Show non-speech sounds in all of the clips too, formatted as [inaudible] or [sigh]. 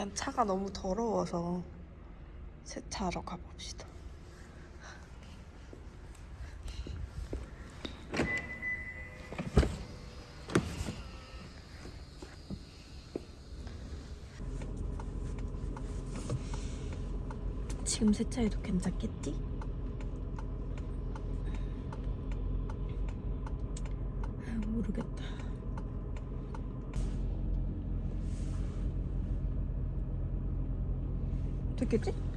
일단 차가 너무 더러워서 세차하러 가봅시다. 지금 세차해도 괜찮겠지? 아, 모르겠다. 됐겠지?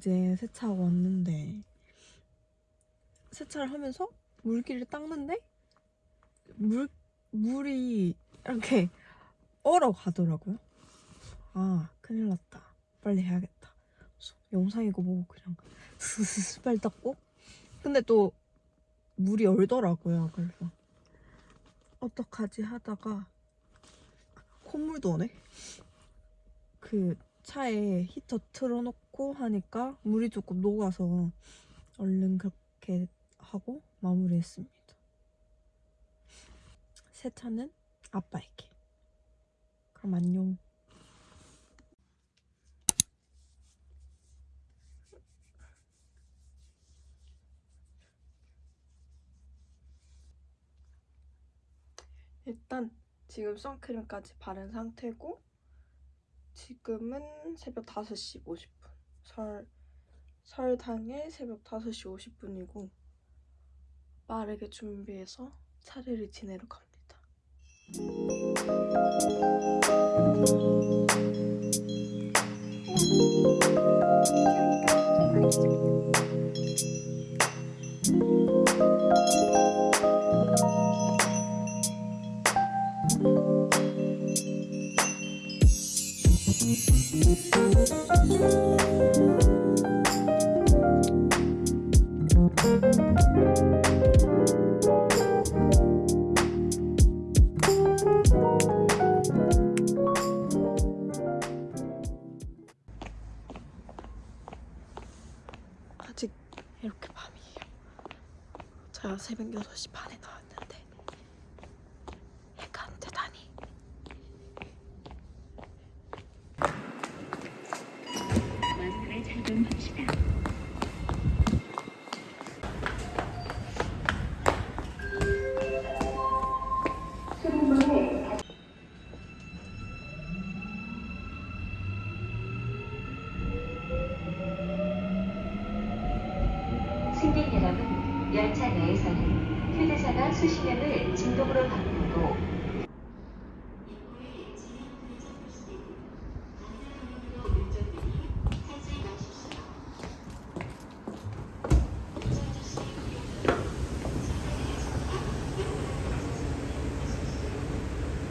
이제 세차하고 왔는데 세차를 하면서 물기를 닦는데 물 물이 이렇게 얼어 가더라고요. 아 큰일 났다. 빨리 해야겠다. 영상이고 뭐고 그냥 스스스 빨리 닦고 근데 또 물이 얼더라고요. 그래서 어떡하지 하다가 콧물도 오네. 그 차에 히터 틀어놓고 하니까 물이 조금 녹아서 얼른 그렇게 하고 마무리했습니다. 세차는 아빠에게. 그럼 안녕. 일단 지금 선크림까지 바른 상태고 지금은 새벽 5시 50분. 설, 설 당일 새벽 5시 50분이고 빠르게 준비해서 차례를 지내러 갑니다.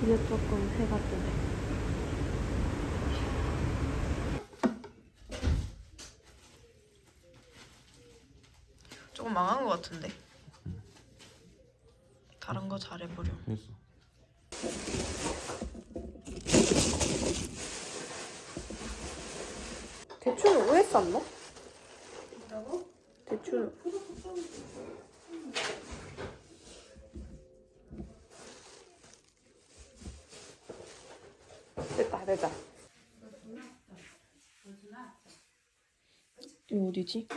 이제 조금 해가 뜨네. 조금 망한 것 같은데. 다른 거 잘해보려. 됐어. 대추는 왜 쌌노? 뭐라고? 대추는 됐다 이거 어디지?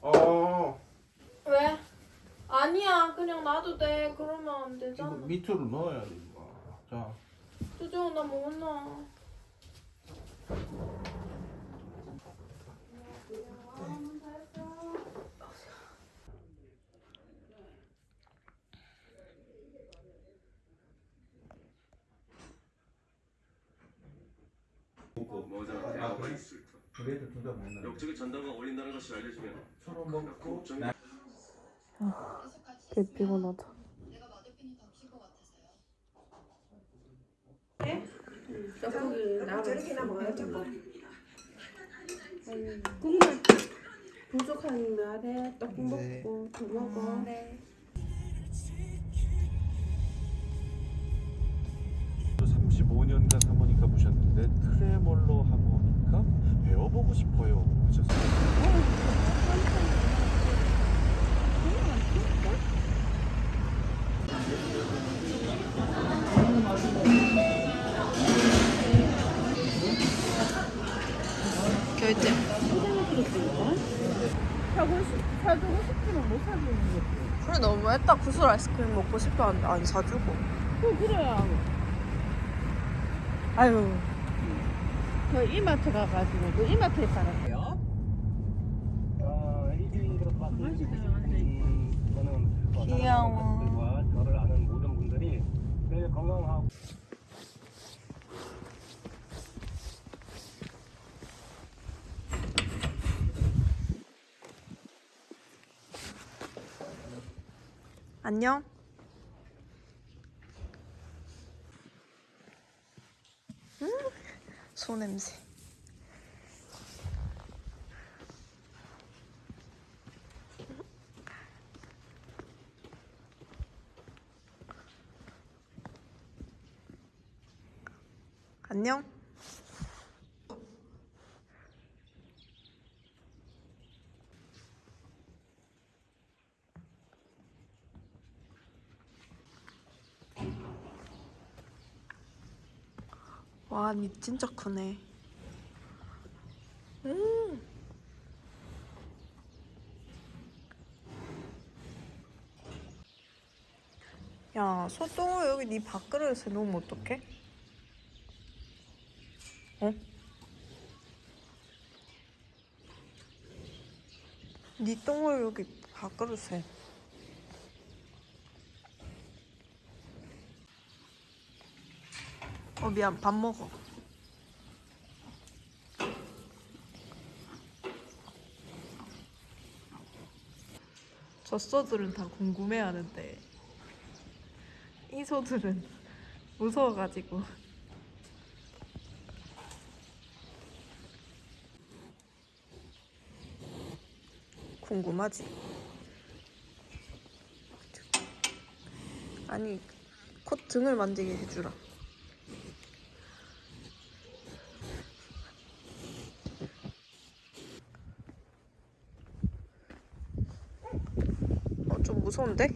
어, 왜? 아니야. 그냥 놔도 돼. 그러면 안 이거 되잖아. 밑으로 넣어야 돼, 이거. 자, 뚜정 나못 넣어 모자 대화가 그래도 둘다 먹나? 역적의 전당과 어울린다는 것이 알려지면 서로 먹고 걱정이 개 피곤하다 떡국이 나오면 저렇게나 먹어요 떡국 국물 부족한 날에 떡국 먹고 더 먹어 35년간 하모니카 보셨는데 트레몰로 하모니카 배워보고 싶어요. 하셨어요. 결제 사주고 싶지만 못 사주는 거지 그래 너무했다 구슬 아이스크림 먹고 싶어 하는데 안 사주고 그 그래야 아유 그 이마트 가가지고 그 이마트에 팔았어요. 귀여워. 저를 아는 모든 분들이 매일 건강하고 안녕. 음, 소냄새. 안녕 와, 니 진짜 크네. 음. 야, 소똥을 여기 네 밥그릇에 놓으면 어떡해? 어? 네 똥을 여기 밥그릇에 어 미안 밥 먹어 젖소들은 다 궁금해하는데 이 소들은 [laughs] 무서워가지고. 궁금하지? 아니 콧 등을 만지게 해주라 좀 무서운데?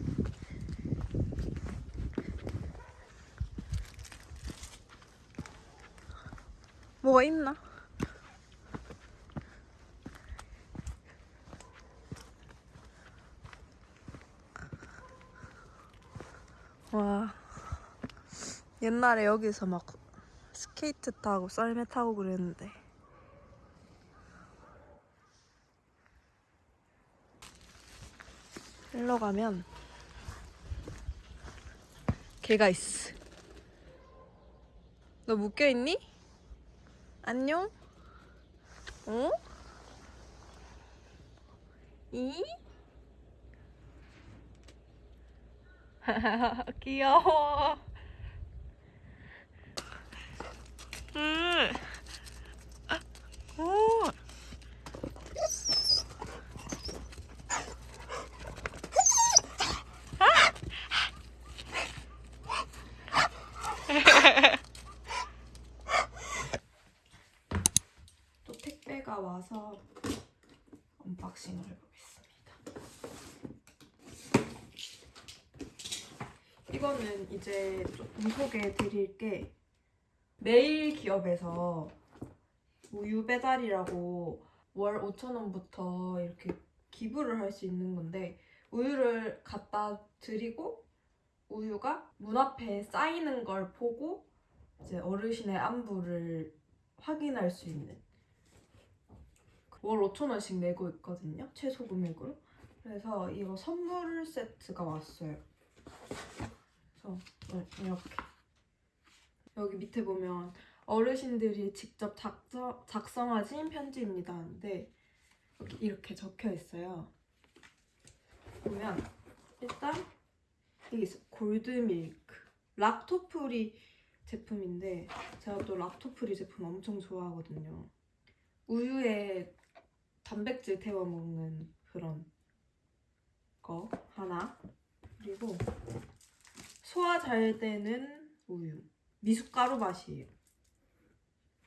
뭐가 있나? 와 옛날에 여기서 막 스케이트 타고 썰매 타고 그랬는데 일로 가면 개가 있어 너 묶여있니? 안녕? 어? 이? [laughs] 귀여워. 음. 오. 또 택배가 와서 unboxing을 해보겠습니다. 이제 조금 소개해 드릴 게 매일 기업에서 우유 배달이라고 월 5,000원부터 이렇게 기부를 할 수 있는 건데 우유를 갖다 드리고 우유가 문 앞에 쌓이는 걸 보고 이제 어르신의 안부를 확인할 수 있는 월 5,000원씩 내고 있거든요. 최소 금액으로. 그래서 이거 선물 세트가 왔어요. 그래서 네, 이렇게. 여기 밑에 보면 어르신들이 직접 작성, 작성하신 편지입니다. 하는데 여기 이렇게 적혀 있어요. 보면 일단 여기 있어 골드밀크. lacto-free 제품인데 제가 또 lacto-free 제품 엄청 좋아하거든요. 우유에 단백질 태워 먹는 그런 거 하나. 그리고 소화 잘 되는 우유. 미숫가루 맛이에요.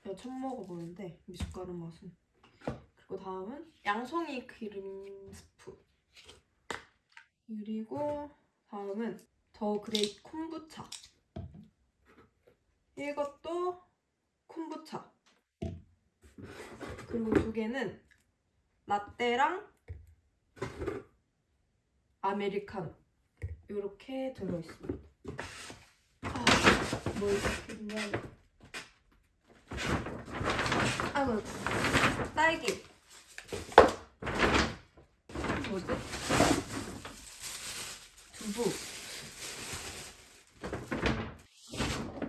제가 처음 먹어보는데 미숫가루 맛은. 그리고 다음은 양송이 크림 스프. 그리고 다음은 The Great 콤부차. 이것도 콤부차. 그리고 두 개는 라떼랑 아메리카노. 이렇게 들어있습니다. 아, 뭘 시켰냐면. 아이고 딸기. 뭐지? 두부.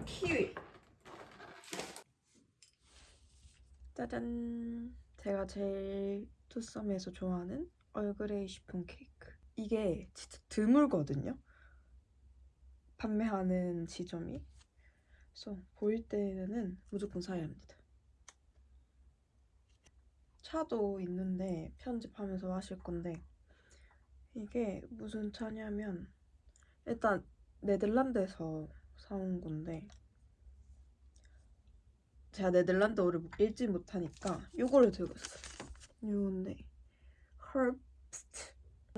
키위. 짜잔. 제가 제일 투썸에서 좋아하는 얼그레이 시폰 케이크. 이게 진짜 드물거든요 판매하는 지점이? 그래서 보일 때는 무조건 사야 합니다. 차도 있는데 편집하면서 마실 건데 이게 무슨 차냐면 일단 네덜란드에서 사온 건데 제가 네덜란드어를 읽지 못하니까 요거를 들고 있어요. 요건데 헐프스트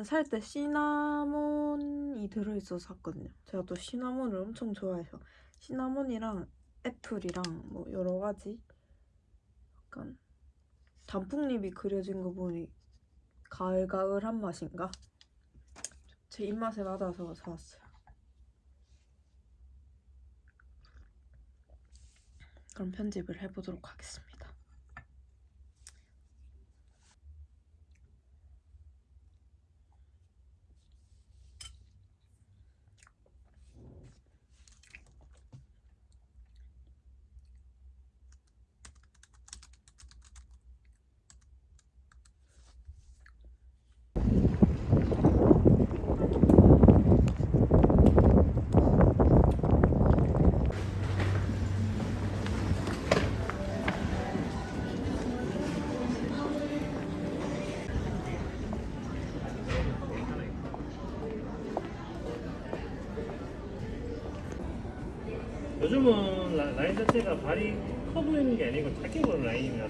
살 때 시나몬이 들어있어서 샀거든요. 제가 또 시나몬을 엄청 좋아해서 시나몬이랑 애플이랑 뭐 여러 가지 약간 단풍잎이 그려진 거 보니 가을가을한 맛인가? 제 입맛에 맞아서 사왔어요. 그럼 편집을 해보도록 하겠습니다. 자체가 발이 커 보이는 게 아니고 작게 보이는 라인이라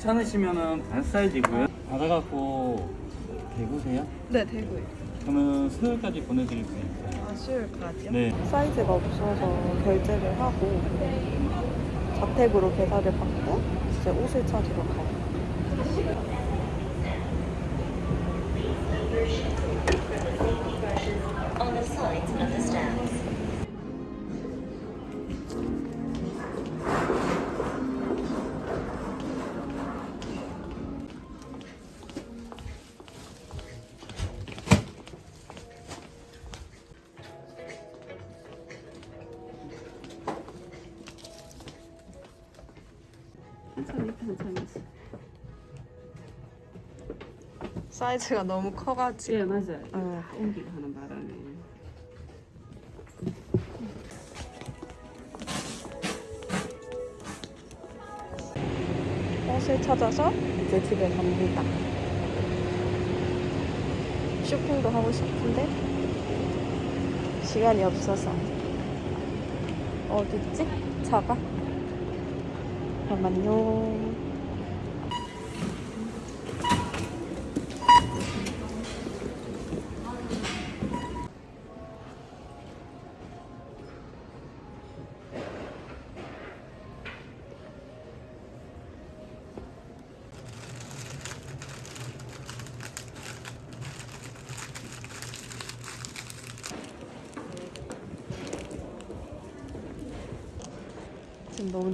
괜찮으시면은 반 사이즈고요. 받아갖고 대구세요? 네, 되고요. 그러면 수요일까지 보내드릴 수 있어요. 아, 수요일까지요? 네. 사이즈가 없어서 결제를 하고 자택으로 배달을 받고 이제 옷을 찾으러 가요. 사이즈가 너무 커가지고. 예 맞아요. 어. 다 옮기고 하는 바람에. 옷을 찾아서 이제 집에 갑니다. 쇼핑도 하고 싶은데 시간이 없어서 어딨지? 차가? 잠깐만요.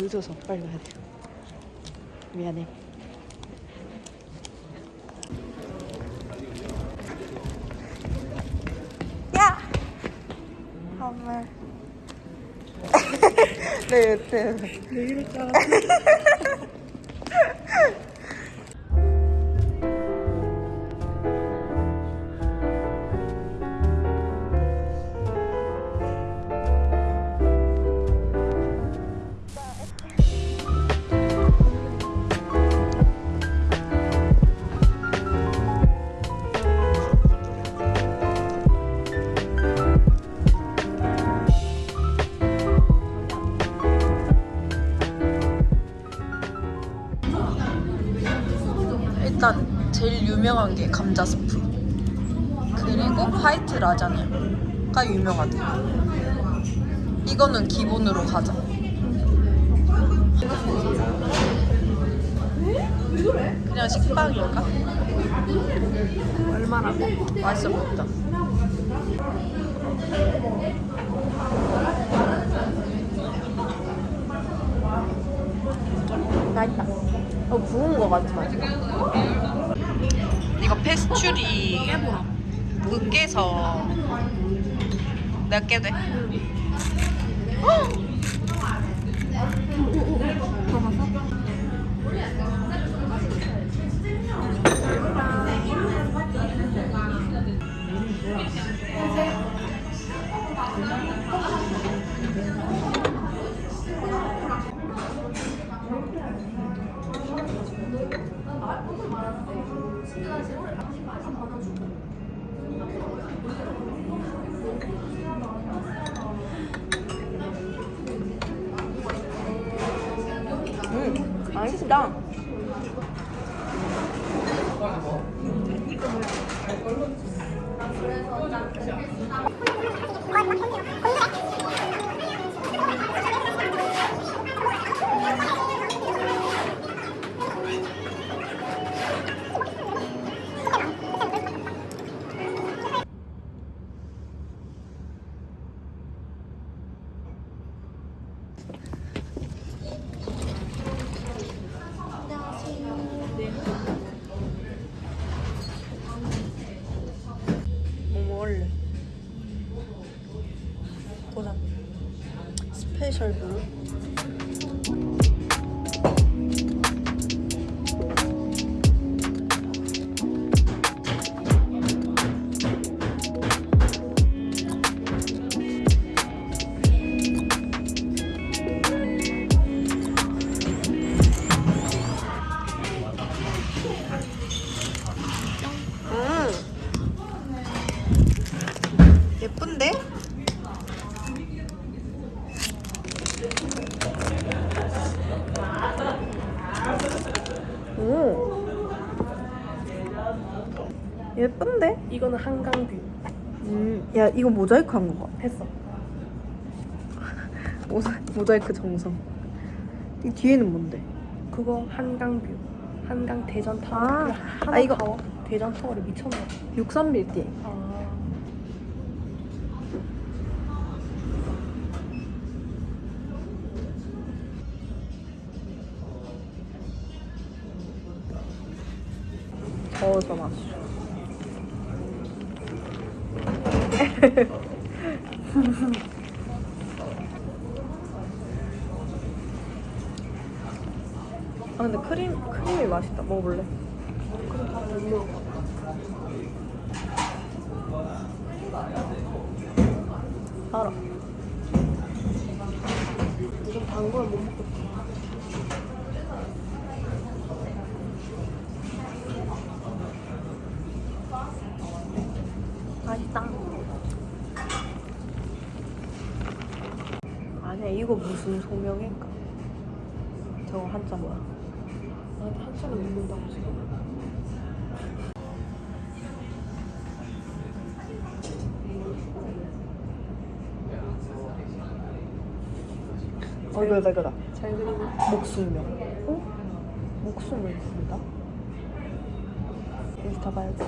늦어서 빨리 가야 돼요. 미안해. 야! 정말. [laughs] 네, 네. 왜 이랬지 일단 그리고 화이트 라자냐가 유명하대요 이거는 기본으로 가자. 그냥 식빵인가? 얼마나 맛있어 보인다. 맛있다. 어 부은 거 같지 마 이거 페스츄리 내 가 깨도 돼? 맛있 이거 모자이크 한 거 같아. 했어. [laughs] 모자, 모자이크 정성. 이 뒤에는 뭔데? 그거 한강뷰. 한강 대전 타워. 아, 아, 이거- 타워. 대전 타워를 미쳤나? 63빌딩. 아. 저어서 마 아 근데 크림 크림이 맛있다. 먹어볼래? 알아. 좀 단거를 못 먹고. 맛있다. 아니야 이거 무슨 소명일까? 저거 한자 뭐야? 나한테 한참을 먹는다고 지금. 어 이거다 이거다. 잘 그리네. 목수명. 어? 목숨을 부른다? 인스타 봐야지.